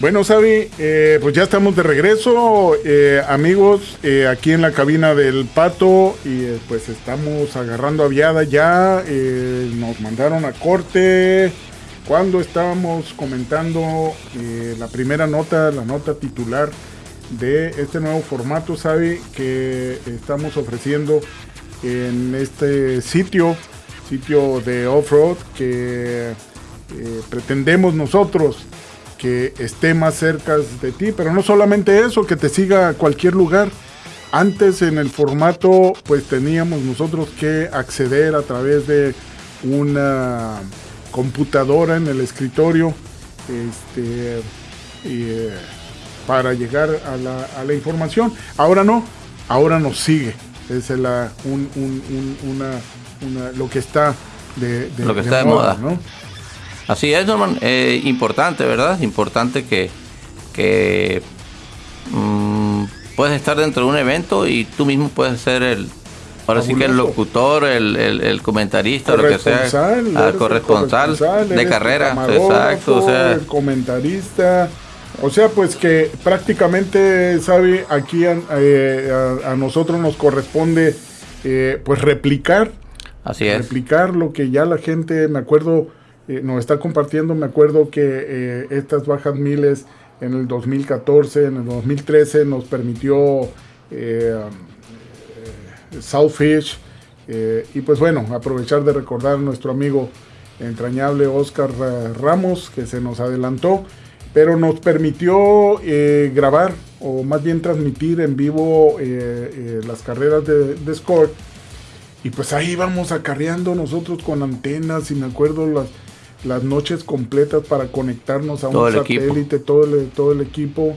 Bueno, Sabi, eh, pues ya estamos de regreso, eh, amigos, eh, aquí en la cabina del Pato y pues estamos agarrando aviada ya, nos mandaron a corte cuando estábamos comentando la primera nota, la nota titular de este nuevo formato, Sabi, que estamos ofreciendo en este sitio, sitio de off-road que pretendemos nosotros que esté más cerca de ti, pero no solamente eso, que te siga a cualquier lugar. Antes en el formato pues teníamos nosotros que acceder a través de una computadora en el escritorio este, eh, para llegar a la, información. Ahora no, ahora nos sigue. Es la, una, lo que está de, lo que está de moda, ¿no? Así es, Norman. Eh, importante, ¿verdad? Importante que, que mm, puedes estar dentro de un evento y tú mismo puedes ser el, ahora sí que el locutor, el, el, comentarista, lo que sea, el corresponsal, de carrera, exacto, o sea, el comentarista, o sea, pues que prácticamente, sabe, aquí a, eh, nosotros nos corresponde, eh, pues replicar, así es, replicar lo que ya la gente, me acuerdo eh, nos está compartiendo, me acuerdo que eh, estas bajas miles en el 2014, en el 2013 nos permitió eh, Southfish y pues bueno, aprovechar de recordar a nuestro amigo entrañable Oscar Ramos que se nos adelantó, pero nos permitió grabar o más bien transmitir en vivo las carreras de, de Score. Y pues ahí vamos acarreando nosotros con antenas y me acuerdo las, las noches completas para conectarnos a un satélite, todo el, todo el equipo.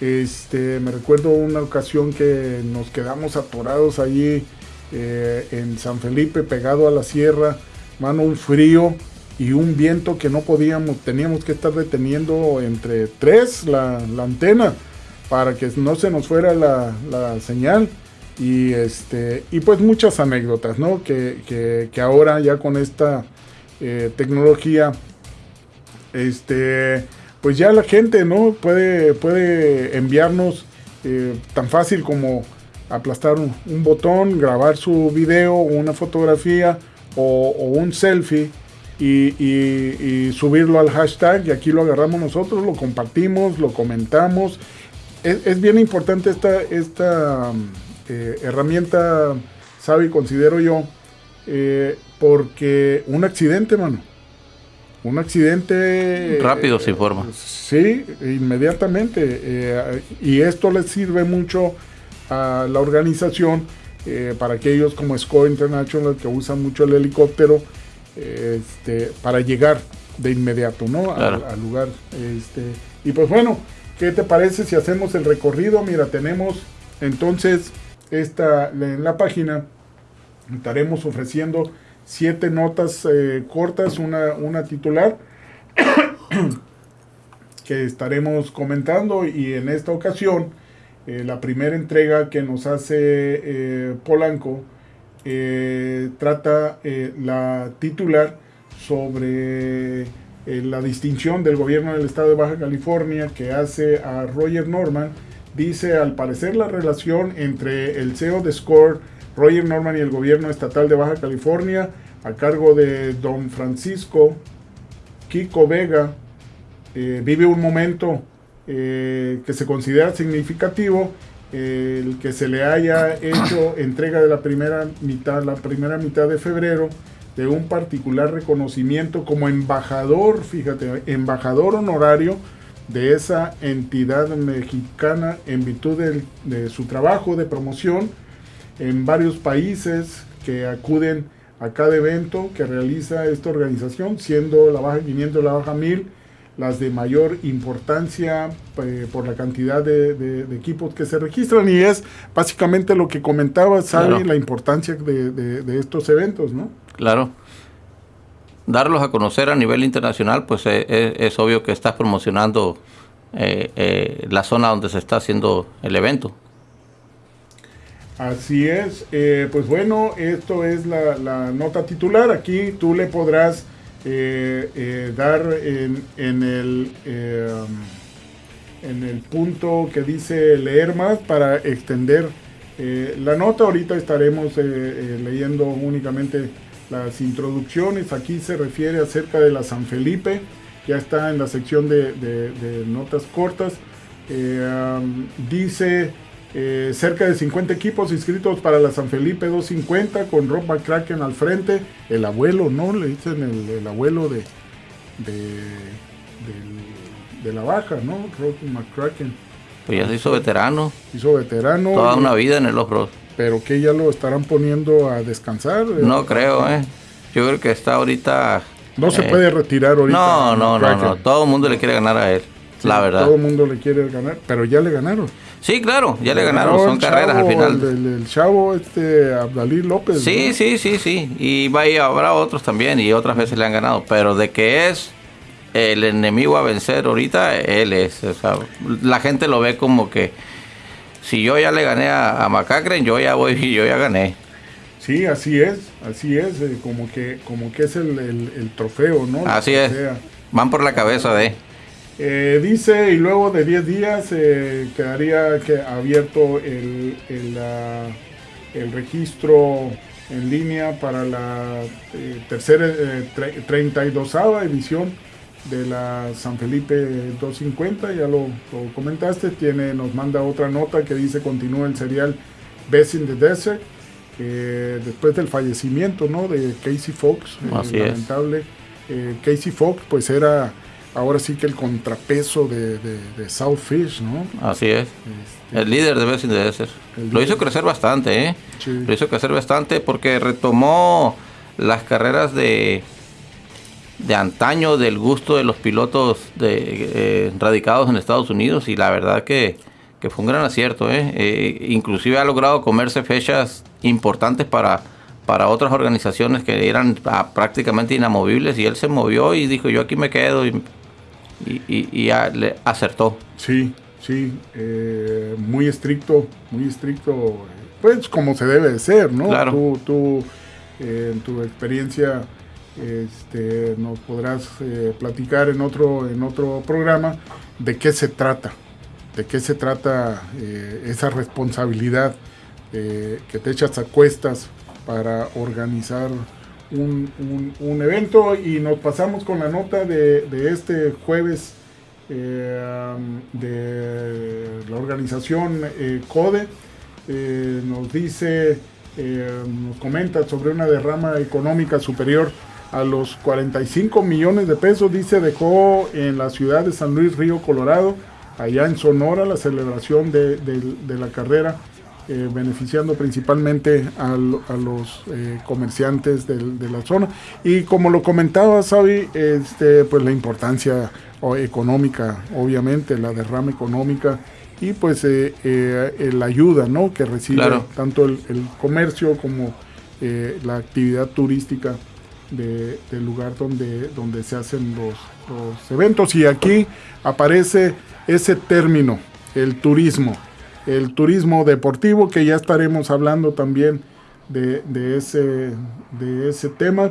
Este, me recuerdo una ocasión que nos quedamos atorados allí eh, en San Felipe, pegado a la sierra, mano, un frío y un viento que no podíamos, teníamos que estar deteniendo entre tres la, antena para que no se nos fuera la, señal. Y, este, y pues muchas anécdotas, ¿no? Que, que ahora ya con esta eh, tecnología, este, pues ya la gente no puede, puede enviarnos eh, tan fácil como aplastar un, botón, grabar su video, una fotografía o, un selfie y, subirlo al hashtag y aquí lo agarramos nosotros, lo compartimos, lo comentamos. Es, bien importante esta, esta eh, herramienta, sabe, considero yo, porque un accidente, mano. Un accidente... Rápido se informa. sí, inmediatamente. Eh, y esto les sirve mucho a la organización eh, para aquellos como SCO International que usan mucho el helicóptero este, para llegar de inmediato ¿no? al, lugar. Este, y pues bueno, ¿qué te parece si hacemos el recorrido? Mira, tenemos entonces esta en la página estaremos ofreciendo siete notas eh, cortas, una, una titular que estaremos comentando y en esta ocasión eh, la primera entrega que nos hace eh, Polanco trata la titular sobre la distinción del gobierno del estado de Baja California que hace a Roger Norman. Dice, al parecer la relación entre el CEO de Score Roger Norman y el gobierno estatal de Baja California, a cargo de don Francisco Kiko Vega, eh, vive un momento eh, que se considera significativo, el que se le haya hecho entrega de la primera mitad, la primera mitad de febrero, de un particular reconocimiento como embajador, fíjate, embajador honorario de esa entidad mexicana en virtud de su trabajo de promoción en varios países que acuden a cada evento que realiza esta organización, siendo la Baja 500 y la Baja 1000 las de mayor importancia eh, por la cantidad de, equipos que se registran y es básicamente lo que comentaba Sally, la importancia de, estos eventos, ¿no? Claro. Darlos a conocer a nivel internacional, pues eh, eh, es, obvio que estás promocionando la zona donde se está haciendo el evento. Así es, eh, pues bueno, esto es la, nota titular. Aquí tú le podrás eh, eh, dar en, el en el punto que dice leer más para extender la nota. Ahorita estaremos leyendo únicamente las introducciones. Aquí se refiere acerca de la San Felipe, ya está en la sección de, notas cortas. dice eh, cerca de 50 equipos inscritos para la San Felipe 250 con Rob McCracken al frente. El abuelo, ¿no? Le dicen el, abuelo de, de, la baja, ¿no? Rob McCracken. Pues ya se hizo veterano. Hizo veterano. Toda una vida en el off Pero que ya lo estarán poniendo a descansar. No creo, ¿eh? Yo creo que está ahorita. No se eh, puede retirar ahorita. No, no, no, no. Todo el mundo le quiere ganar a él. la verdad. Todo el mundo le quiere ganar, pero ya le ganaron. Sí, claro, ya le ganaron, son carreras al final. El, chavo este Abdalí López. Sí, sí, sí, sí. Y va y habrá otros también y otras veces le han ganado. Pero de que es el enemigo a vencer ahorita, él es. O sea, la gente lo ve como que si yo ya le gané a, a yo ya voy y yo ya gané. Sí, así es, así es, eh, como que como que es el, trofeo, ¿no? Así es. Van por la cabeza de... Eh, dice, y luego de 10 días eh, quedaría que abierto el, el, registro en línea para la eh, tercera, 32 edición de la San Felipe 250, ya lo, comentaste, tiene, nos manda otra nota que dice continúa el serial Best in the Desert, después del fallecimiento ¿no? de Casey Fox, lamentable. Casey Fox pues era ahora sí que el contrapeso de, de, Southfish, ¿no? Así es. Este, el líder de Bessie debe ser. Lo hizo crecer bastante, ¿eh? Lo hizo crecer bastante porque retomó las carreras de de antaño del gusto de los pilotos de, eh, radicados en Estados Unidos y la verdad que, que fue un gran acierto. ¿eh? ¿eh? inclusive ha logrado comerse fechas importantes para, para otras organizaciones que eran ah, prácticamente inamovibles y él se movió y dijo yo aquí me quedo y y, y, le acertó. Sí, sí, eh, muy estricto, muy estricto, pues como se debe de ser, ¿no? Tú, tú eh, en tu experiencia este, nos podrás eh, platicar en otro, en otro programa de qué se trata, de qué se trata esa responsabilidad que te echas a cuestas para organizar un, evento y nos pasamos con la nota de, este jueves eh, de la organización eh, CODE. Eh, nos dice, nos comenta sobre una derrama económica superior a los 45 millones de pesos, dice, dejó en la ciudad de San Luis Río Colorado, allá en Sonora, la celebración de la carrera eh, beneficiando principalmente a, los eh, comerciantes de, la zona. Y como lo comentaba Sabi, este, pues la importancia económica, obviamente, la derrama económica y pues eh, la ayuda ¿no? que recibe tanto el, comercio como la actividad turística del lugar donde, donde se hacen los, los eventos. Y aquí aparece ese término, el turismo el turismo deportivo, que ya estaremos hablando también de, ese, de ese tema.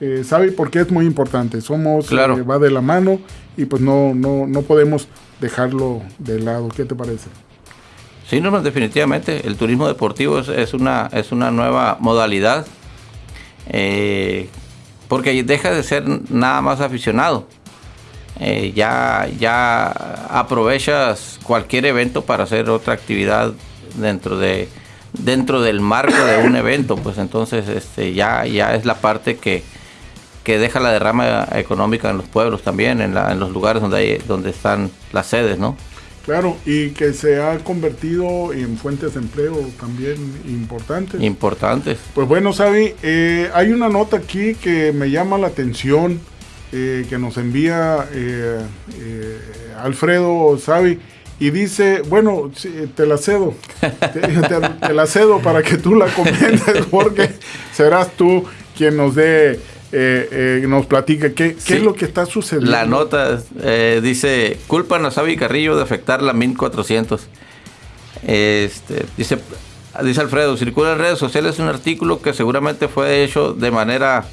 Eh, ¿Sabe? Porque es muy importante. Somos, claro. Eh, va de la mano y pues no, no, no podemos dejarlo de lado. ¿Qué te parece? Sí, no, definitivamente. El turismo deportivo es, una, es una nueva modalidad. Eh, porque deja de ser nada más aficionado. Eh, ya, ya aprovechas cualquier evento para hacer otra actividad dentro de dentro del marco de un evento, pues entonces este ya, ya es la parte que, que deja la derrama económica en los pueblos también, en, en los lugares donde hay, donde están las sedes, ¿no? Claro, y que se ha convertido en fuentes de empleo también importantes. Importantes. Pues bueno, Sabi, eh, hay una nota aquí que me llama la atención eh, que nos envía eh, eh, Alfredo Savi y dice, bueno, te la cedo, te, la cedo para que tú la comentes porque serás tú quien nos dé, nos platique qué, qué es lo que está sucediendo. La nota dice, culpan a Savi Carrillo de afectar la 1400. Este, dice, dice Alfredo, circula en redes sociales un artículo que seguramente fue hecho de manera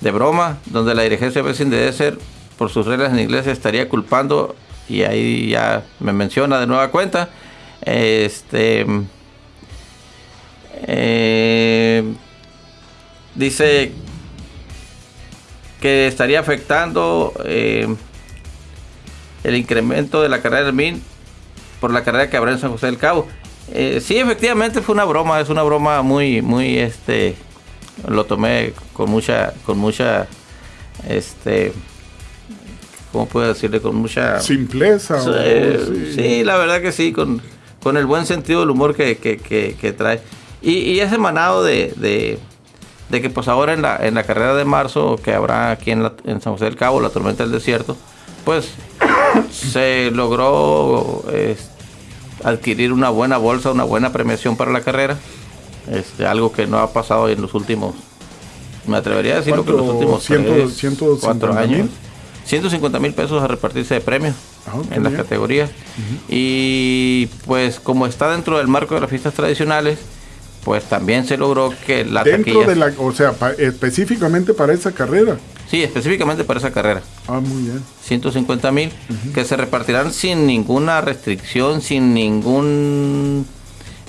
de broma, donde la dirigencia de de ser por sus reglas en inglés estaría culpando y ahí ya me menciona de nueva cuenta. Este eh, dice que estaría afectando eh, el incremento de la carrera del MIN por la carrera que habrá en San José del Cabo. Eh, sí, efectivamente fue una broma, es una broma muy, muy, este, lo tomé con mucha, con mucha, este, ¿cómo puedo decirle? Con mucha... Simpleza. sí. la verdad que sí, con, con el buen sentido del humor que, que, que, trae. Y, y, es emanado de, de, de, que pues ahora en la, en la carrera de marzo que habrá aquí en, en San José del Cabo, la tormenta del desierto, pues se logró adquirir una buena bolsa, una buena premiación para la carrera. Este, algo que no ha pasado en los últimos, me atrevería a decirlo que en los últimos cuatro años. 150 mil pesos a repartirse de premios ah, en las categorías. Y pues como está dentro del marco de las fiestas tradicionales, pues también se logró que la dentro de la, o sea, específicamente para esa carrera. Sí, específicamente para esa carrera. Ah, muy bien. 150 mil que se repartirán sin ninguna restricción, sin ningún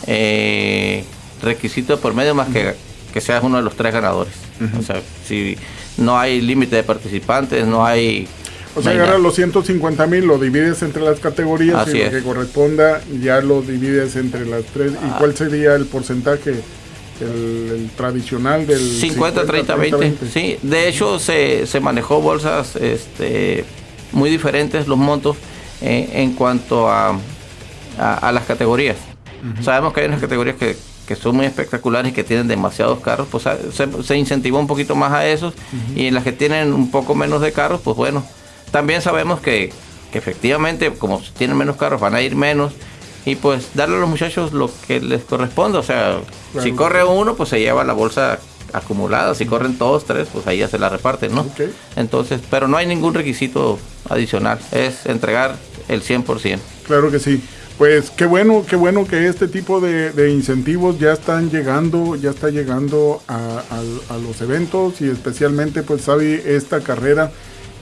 eh, requisito por medio más que que seas uno de los tres ganadores. O sea, si no hay límite de participantes, no hay... O sea, agarras los 150 mil, lo divides entre las categorías y lo que corresponda ya lo divides entre las tres. ¿Y ah. cuál sería el porcentaje? El, tradicional del 50, 30, 20, Sí, de hecho se, se manejó bolsas este, muy diferentes los montos eh, en cuanto a, a, las categorías. Sabemos que hay unas categorías que que son muy espectaculares y que tienen demasiados carros, pues se, se incentivó un poquito más a esos y en las que tienen un poco menos de carros, pues bueno, también sabemos que, efectivamente como tienen menos carros van a ir menos y pues darle a los muchachos lo que les corresponde, o sea, si corre uno pues se lleva la bolsa acumulada, si corren todos tres pues ahí ya se la reparten, ¿no? Entonces, pero no hay ningún requisito adicional, es entregar el 100%. Claro que sí. Pues qué bueno, qué bueno que este tipo de, incentivos ya están llegando, ya está llegando a, los eventos y especialmente pues sabe esta carrera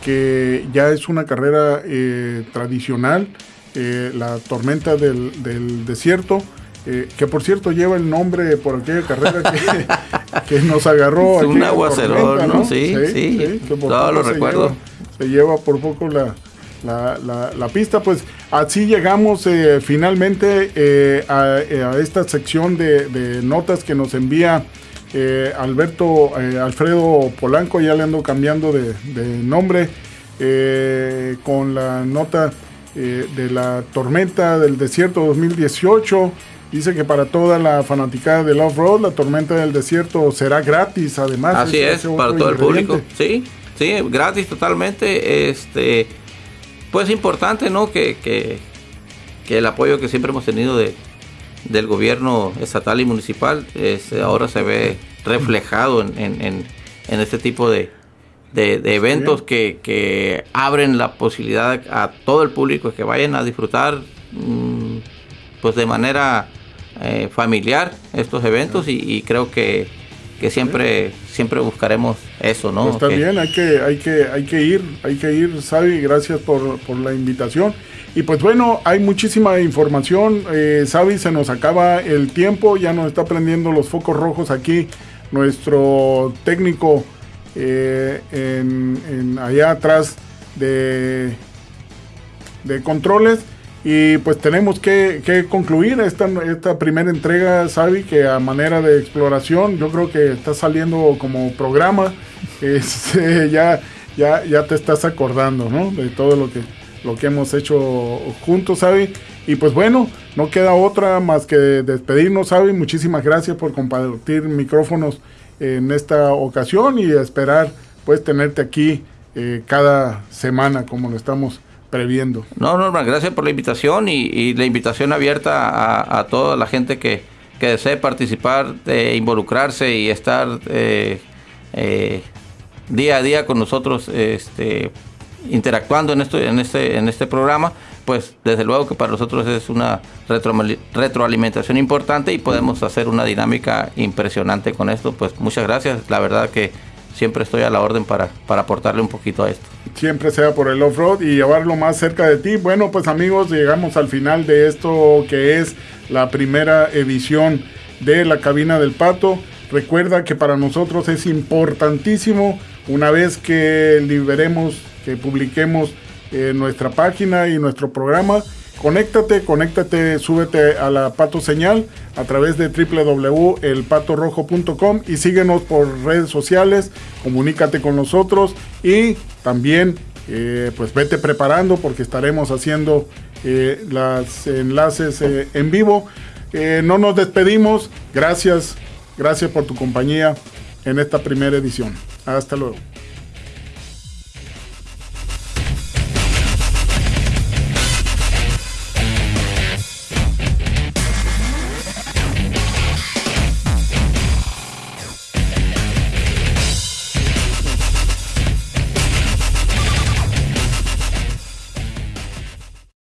que ya es una carrera eh, tradicional, eh, la tormenta del, desierto, eh, que por cierto lleva el nombre por aquella carrera que, nos agarró. Es un aguacero, ¿no? Sí, sí, todo lo recuerdo. se lleva por poco la, la, la, pista. Pues así llegamos eh, finalmente eh, eh, a, esta sección de, notas que nos envía Alberto Alfredo Polanco, ya le ando cambiando de, nombre, con la nota de la tormenta del desierto 2018. Dice que para toda la fanaticada del off-road, la tormenta del desierto será gratis, además. Así es, para todo el público. Sí, sí, gratis totalmente. Este, pues importante, ¿no? Que, que, el apoyo que siempre hemos tenido de, del gobierno estatal y municipal ahora se ve reflejado en, este tipo de, eventos que, abren la posibilidad a todo el público que vayan a disfrutar mm, pues de manera eh, familiar estos eventos y creo que que siempre siempre buscaremos eso, ¿no? Pues está bien, hay que, hay que, hay que ir, hay que ir, Sabi, gracias por, la invitación. Y pues bueno, hay muchísima información, eh, Sabi, se nos acaba el tiempo, ya nos está prendiendo los focos rojos aquí nuestro técnico eh, en, allá atrás de, de controles. Y pues tenemos que, concluir esta, esta primera entrega, Sabi, que a manera de exploración, yo creo que está saliendo como programa. Este, ya, ya, ya te estás acordando, ¿no? De todo lo que, lo que hemos hecho juntos, Sabi. Y pues bueno, no queda otra más que despedirnos, Sabi. Muchísimas gracias por compartir micrófonos en esta ocasión y esperar pues tenerte aquí eh, cada semana como lo estamos previendo. No, Norma, gracias por la invitación y, la invitación abierta a, toda la gente que, desee participar, involucrarse y estar eh, eh, día a día con nosotros este, interactuando en, esto, en, este, en este programa, pues desde luego que para nosotros es una retroalimentación importante y podemos hacer una dinámica impresionante con esto. Pues muchas gracias, la verdad que siempre estoy a la orden para, para aportarle un poquito a esto. siempre sea por el off-road y llevarlo más cerca de ti. Bueno, pues amigos, llegamos al final de esto que es la primera edición de la cabina del pato. Recuerda que para nosotros es importantísimo una vez que liberemos, que publiquemos eh, nuestra página y nuestro programa, conéctate, conéctate, súbete a la Pato Señal a través de www.elpatorrojo.com y síguenos por redes sociales, comunícate con nosotros y también eh, pues vete preparando porque estaremos haciendo eh, los enlaces en vivo. no nos despedimos, gracias, gracias por tu compañía en esta primera edición. Hasta luego.